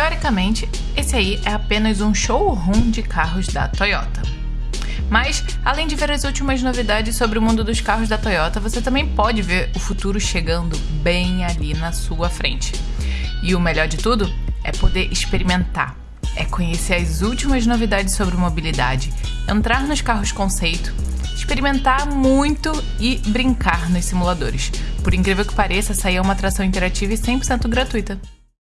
Teoricamente, esse aí é apenas um showroom de carros da Toyota. Mas, além de ver as últimas novidades sobre o mundo dos carros da Toyota, você também pode ver o futuro chegando bem ali na sua frente. E o melhor de tudo é poder experimentar, é conhecer as últimas novidades sobre mobilidade, entrar nos carros conceito, experimentar muito e brincar nos simuladores. Por incrível que pareça, essa é uma atração interativa e 100% gratuita.